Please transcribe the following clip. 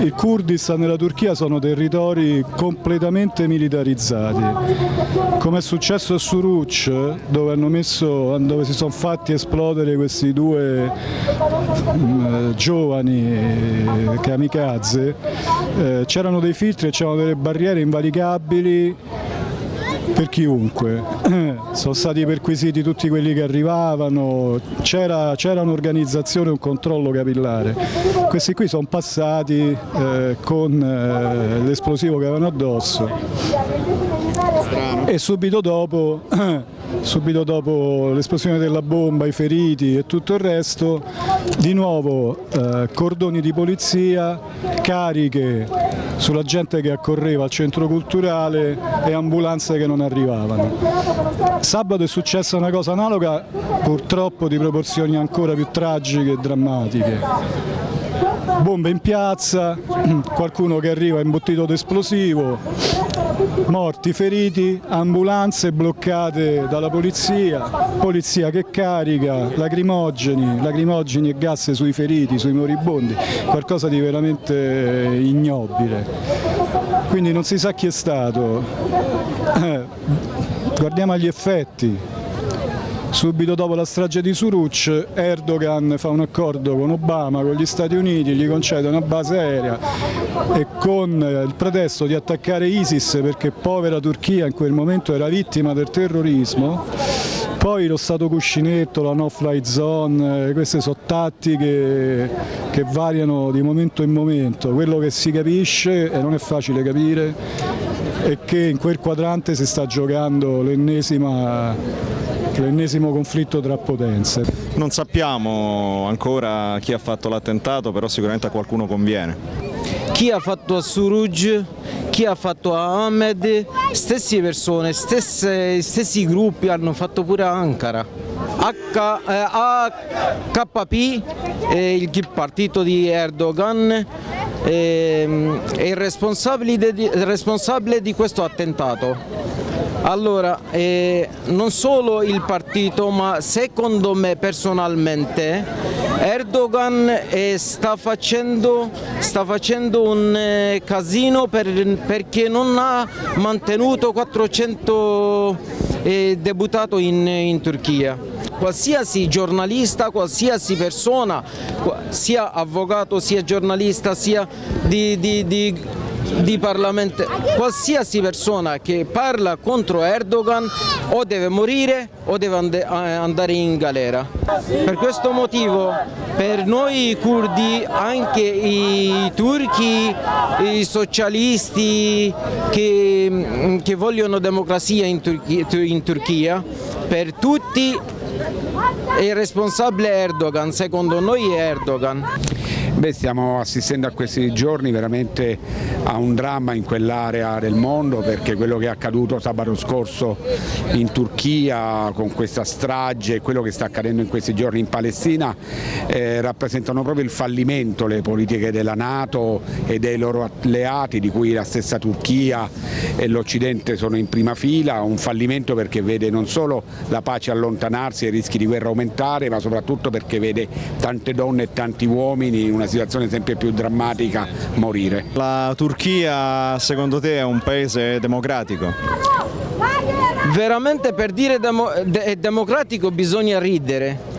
Il Kurdistan e la Turchia sono territori completamente militarizzati. Come è successo a Suruc, dove, messo, dove si sono fatti esplodere questi due mh, giovani kamikaze, eh, c'erano dei filtri e c'erano delle barriere invalicabili per chiunque, sono stati perquisiti tutti quelli che arrivavano, c'era, un'organizzazione, un controllo capillare, questi qui sono passati eh, con eh, l'esplosivo che avevano addosso. Strano. e subito dopo, subito dopo l'esplosione della bomba, i feriti e tutto il resto, di nuovo eh, cordoni di polizia, cariche sulla gente che accorreva al centro culturale e ambulanze che non arrivavano. Sabato è successa una cosa analoga, purtroppo di proporzioni ancora più tragiche e drammatiche. Bombe in piazza, qualcuno che arriva imbottito d'esplosivo, morti, feriti, ambulanze bloccate dalla polizia, polizia che carica, lacrimogeni, lacrimogeni e gas sui feriti, sui moribondi, qualcosa di veramente ignobile. Quindi non si sa chi è stato. Eh, guardiamo agli effetti. Subito dopo la strage di Suruc Erdogan fa un accordo con Obama, con gli Stati Uniti, gli concede una base aerea e con il pretesto di attaccare ISIS perché povera Turchia in quel momento era vittima del terrorismo, poi lo Stato cuscinetto, la no-fly zone, queste sono tattiche che variano di momento in momento, quello che si capisce e non è facile capire è che in quel quadrante si sta giocando l'ennesima l'ennesimo conflitto tra potenze. Non sappiamo ancora chi ha fatto l'attentato, però sicuramente a qualcuno conviene. Chi ha fatto a Suruj, chi ha fatto a Ahmed, stesse persone, stesse, stessi gruppi hanno fatto pure a Ankara. H, eh, AKP, eh, il partito di Erdogan, eh, è il responsabile, il responsabile di questo attentato. Allora, eh, non solo il partito, ma secondo me personalmente Erdogan eh, sta, facendo, sta, facendo, un eh, casino per, perché non ha mantenuto 400 eh, deputati in, in Turchia qualsiasi giornalista, qualsiasi persona, sia avvocato, sia giornalista, sia di, di, di di Parlamento, qualsiasi persona che parla contro Erdogan o deve morire o deve eh, andare in galera. Per questo motivo per noi curdi, anche i turchi, i socialisti che, che vogliono democrazia in Turchia, in Turchia, per tutti il responsabile Erdogan, secondo noi è Erdogan. Beh, stiamo assistendo a questi giorni veramente a un dramma in quell'area del mondo perché quello che è accaduto sabato scorso in Turchia con questa strage e quello che sta accadendo in questi giorni in Palestina eh, rappresentano proprio il fallimento le politiche della Nato e dei loro alleati di cui la stessa Turchia e l'Occidente sono in prima fila, un fallimento perché vede non solo la pace allontanarsi e i rischi di guerra aumentare ma soprattutto perché vede tante donne e tanti uomini in una situazione sempre più drammatica morire. La Turchia secondo te è un paese democratico? Veramente per dire demo, è democratico bisogna ridere,